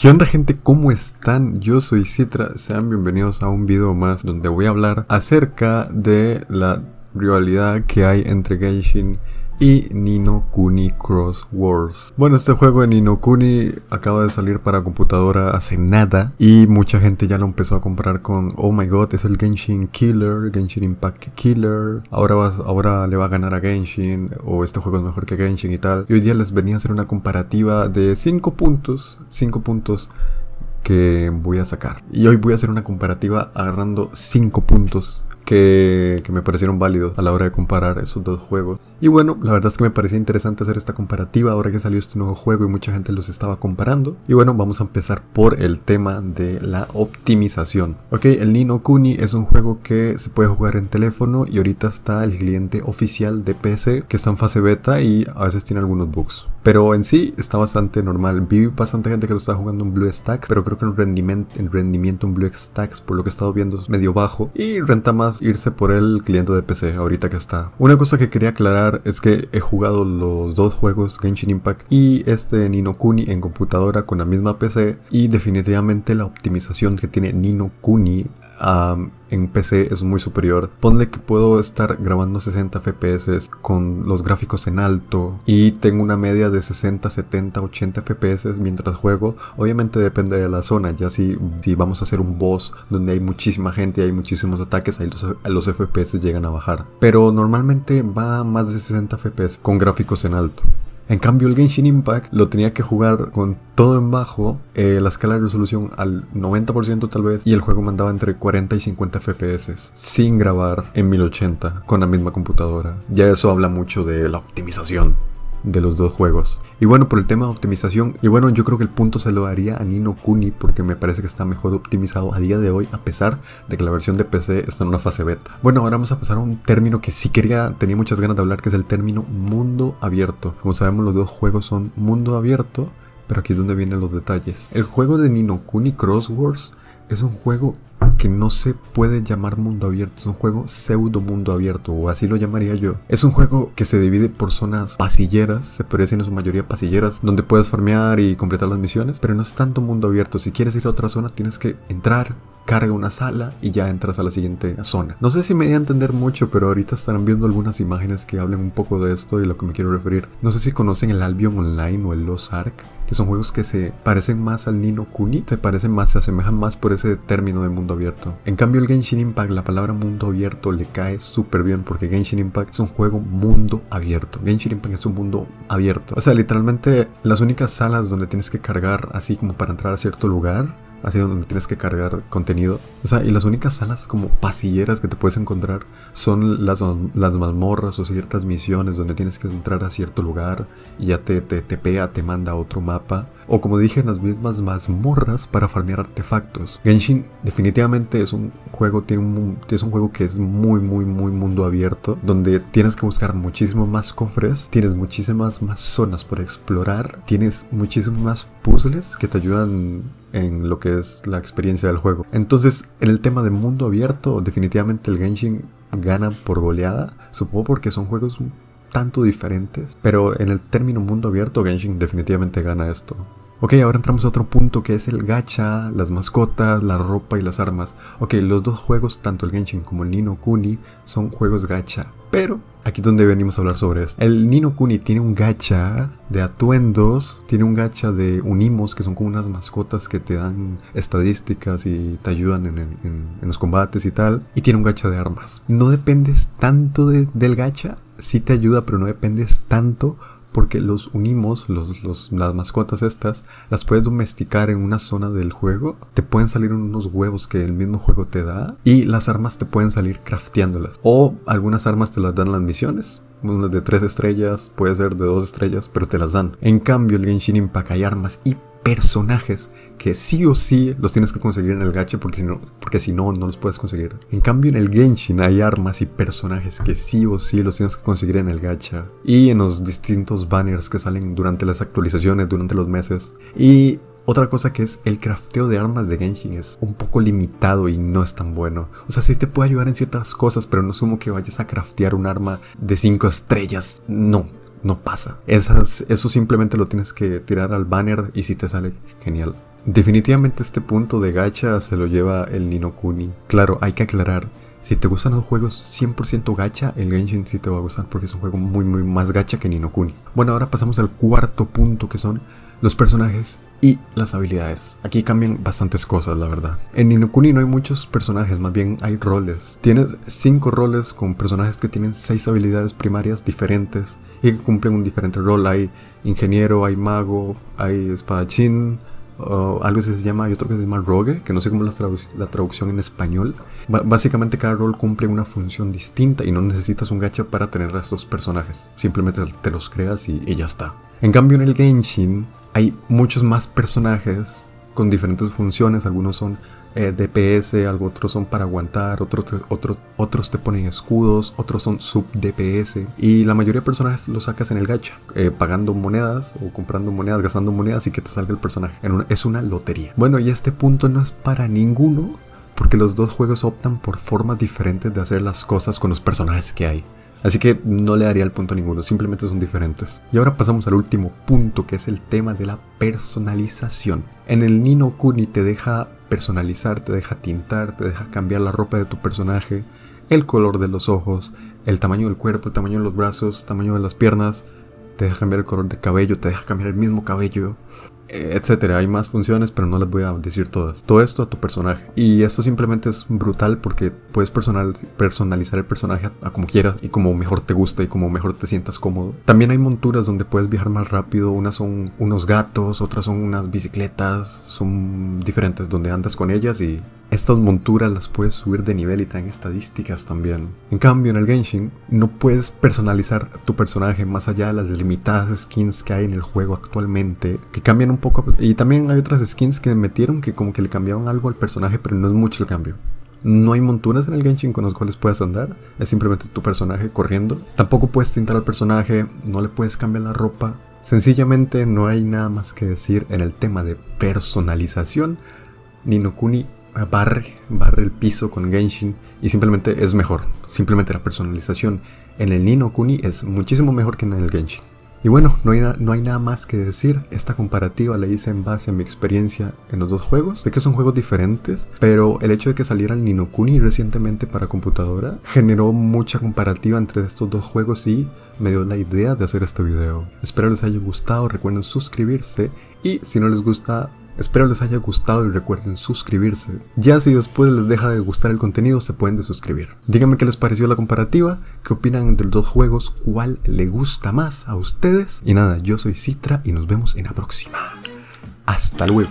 ¿Qué onda gente? ¿Cómo están? Yo soy Citra, sean bienvenidos a un video más donde voy a hablar acerca de la rivalidad que hay entre Genshin y Nino Kuni Cross Wars. Bueno, este juego de Nino Kuni acaba de salir para computadora hace nada y mucha gente ya lo empezó a comprar con oh my god, es el Genshin Killer, Genshin Impact Killer. Ahora ahora le va a ganar a Genshin o este juego es mejor que Genshin y tal. Y hoy día les venía a hacer una comparativa de 5 puntos, 5 puntos que voy a sacar. Y hoy voy a hacer una comparativa agarrando 5 puntos que, que, me parecieron válidos a la hora de comparar esos dos juegos. Y bueno, la verdad es que me parecía interesante hacer esta comparativa ahora que salió este nuevo juego y mucha gente los estaba comparando. Y bueno, vamos a empezar por el tema de la optimización. Ok, el Nino Kuni es un juego que se puede jugar en teléfono y ahorita está el cliente oficial de PC que está en fase beta y a veces tiene algunos bugs. Pero en sí está bastante normal. Vi bastante gente que lo está jugando en BlueStacks, pero creo que el rendimiento, el rendimiento en BlueStacks, por lo que he estado viendo, es medio bajo. Y renta más irse por el cliente de PC ahorita que está. Una cosa que quería aclarar es que he jugado los dos juegos, Genshin Impact y este Nino Kuni en computadora con la misma PC y definitivamente la optimización que tiene Nino Kuni en PC es muy superior. Ponle que puedo estar grabando 60 FPS con los gráficos en alto y tengo una media de 60, 70, 80 FPS mientras juego. Obviamente depende de la zona, ya si, vamos a hacer un boss donde hay muchísima gente y hay muchísimos ataques, ahí los, los FPS llegan a bajar. Pero normalmente va más de 60 FPS con gráficos en alto. En cambio el Genshin Impact lo tenía que jugar con todo en bajo, eh, la escala de resolución al 90% tal vez, y el juego mandaba entre 40 y 50 FPS, sin grabar en 1080 con la misma computadora. Ya eso habla mucho de la optimización de los dos juegos. Y bueno, por el tema de optimización, y bueno, yo creo que el punto se lo daría a Nino Kuni porque me parece que está mejor optimizado a día de hoy, a pesar de que la versión de PC está en una fase beta. Bueno, ahora vamos a pasar a un término que sí quería, tenía muchas ganas de hablar, que es el término mundo abierto. Como sabemos, los dos juegos son mundo abierto, pero aquí es donde vienen los detalles. El juego de Nino Kuni Crosswords es un juego que no se puede llamar mundo abierto, es un juego pseudo mundo abierto, o así lo llamaría yo. Es un juego que se divide por zonas pasilleras, se decir en su mayoría pasilleras, donde puedes farmear y completar las misiones, pero no es tanto mundo abierto. Si quieres ir a otra zona, tienes que entrar, carga una sala y ya entras a la siguiente zona. No sé si me voy a entender mucho, pero ahorita estarán viendo algunas imágenes que hablen un poco de esto y lo que me quiero referir. No sé si conocen el Albion Online o el Lost Ark que son juegos que se parecen más al Nino Kuni, se parecen más, se asemejan más por ese término de mundo abierto. En cambio el Genshin Impact, la palabra mundo abierto le cae súper bien porque Genshin Impact es un juego mundo abierto. Genshin Impact es un mundo abierto. O sea, literalmente las únicas salas donde tienes que cargar así como para entrar a cierto lugar así donde tienes que cargar contenido. O sea, y las únicas salas como pasilleras que te puedes encontrar son las, las mazmorras o ciertas misiones donde tienes que entrar a cierto lugar y ya te, te, te pega, te manda a otro mapa. O como dije, en las mismas mazmorras para farmear artefactos. Genshin definitivamente es un juego, tiene un, es un juego que es muy, muy, muy mundo abierto, donde tienes que buscar muchísimo más cofres, tienes muchísimas más zonas por explorar, tienes muchísimos más puzzles que te ayudan en lo que es la experiencia del juego. Entonces, en el tema de mundo abierto, definitivamente el Genshin gana por goleada, supongo porque son juegos un tanto diferentes, pero en el término mundo abierto, Genshin definitivamente gana esto. Ok, ahora entramos a otro punto que es el gacha, las mascotas, la ropa y las armas. Ok, los dos juegos, tanto el Genshin como el Nino Kuni, son juegos gacha. Pero aquí es donde venimos a hablar sobre esto. El Nino Kuni tiene un gacha de atuendos, tiene un gacha de unimos, que son como unas mascotas que te dan estadísticas y te ayudan en, los combates y tal. Y tiene un gacha de armas. No dependes tanto del gacha, sí te ayuda, pero no dependes tanto porque los unimos, los, las mascotas estas, las puedes domesticar en una zona del juego, te pueden salir unos huevos que el mismo juego te da y las armas te pueden salir crafteándolas o algunas armas te las dan las misiones. Unas de tres estrellas, puede ser de dos estrellas, pero te las dan. En cambio, el Genshin Impact hay armas y personajes que sí o sí los tienes que conseguir en el gacha porque no, porque si no, no los puedes conseguir. En cambio en el Genshin hay armas y personajes que sí o sí los tienes que conseguir en el gacha. Y en los distintos banners que salen durante las actualizaciones, durante los meses. Y otra cosa que es el crafteo de armas de Genshin es un poco limitado y no es tan bueno. O sea, sí te puede ayudar en ciertas cosas, pero no sumo que vayas a craftear un arma de 5 estrellas. No, no pasa. eso simplemente lo tienes que tirar al banner y si te sale genial. Definitivamente este punto de gacha se lo lleva el Ninokuni. Claro, hay que aclarar, si te gustan los juegos 100% gacha, el Genshin sí te va a gustar porque es un juego muy muy más gacha que Ninokuni. Bueno, ahora pasamos al cuarto punto que son los personajes y las habilidades. Aquí cambian bastantes cosas, la verdad. En Ninokuni no hay muchos personajes, más bien hay roles. Tienes 5 roles con personajes que tienen 6 habilidades primarias diferentes y que cumplen un diferente rol. Hay ingeniero, hay mago, hay espadachín, algo que se llama, hay otro que se llama rogue, que no sé cómo es la, traducción en español. básicamente cada rol cumple una función distinta y no necesitas un gacha para tener a estos personajes. Simplemente te los creas y, y ya está. En cambio en el Genshin hay muchos más personajes con diferentes funciones. Algunos son eh, DPS, otros son para aguantar, otros otros, otros te ponen escudos, otros son sub DPS. Y la mayoría de personajes los sacas en el gacha, eh, pagando monedas o comprando monedas, gastando monedas y que te salga el personaje. es una lotería. Bueno, y este punto no es para ninguno, porque los dos juegos optan por formas diferentes de hacer las cosas con los personajes que hay. Así que no le daría el punto a ninguno, simplemente son diferentes. Y ahora pasamos al último punto, que es el tema de la personalización. En el Nino Kuni te deja personalizar, te deja tintar, te deja cambiar la ropa de tu personaje, el color de los ojos, el tamaño del cuerpo, el tamaño de los brazos, el tamaño de las piernas, te deja cambiar el color de cabello, te deja cambiar el mismo cabello, etcétera. Hay más funciones, pero no las voy a decir todas. Todo esto a tu personaje. Y esto simplemente es brutal porque puedes personal, personalizar el personaje a, como quieras y como mejor te gusta y como mejor te sientas cómodo. También hay monturas donde puedes viajar más rápido. Unas son unos gatos, otras son unas bicicletas. Son diferentes donde andas con ellas y estas monturas las puedes subir de nivel y te estadísticas también. En cambio, en el Genshin no puedes personalizar tu personaje más allá de las limitadas skins que hay en el juego actualmente, que cambian un poco. Y también hay otras skins que metieron que como que le cambiaron algo al personaje, pero no es mucho el cambio. No hay monturas en el Genshin con las cuales puedas andar, es simplemente tu personaje corriendo. Tampoco puedes tintar al personaje, no le puedes cambiar la ropa. Sencillamente no hay nada más que decir en el tema de personalización. Ninokuni barre, barre el piso con Genshin y simplemente es mejor. Simplemente la personalización en el Nino Kuni es muchísimo mejor que en el Genshin. Y bueno, no hay, no hay nada más que decir. Esta comparativa la hice en base a mi experiencia en los dos juegos. Sé que son juegos diferentes, pero el hecho de que saliera el Nino Kuni recientemente para computadora generó mucha comparativa entre estos dos juegos y me dio la idea de hacer este video. Espero les haya gustado, recuerden suscribirse y si no les gusta Espero les haya gustado y recuerden suscribirse. Ya si después les deja de gustar el contenido, se pueden desuscribir. Díganme qué les pareció la comparativa, qué opinan entre los dos juegos, cuál le gusta más a ustedes. Y nada, yo soy Citra y nos vemos en la próxima. Hasta luego.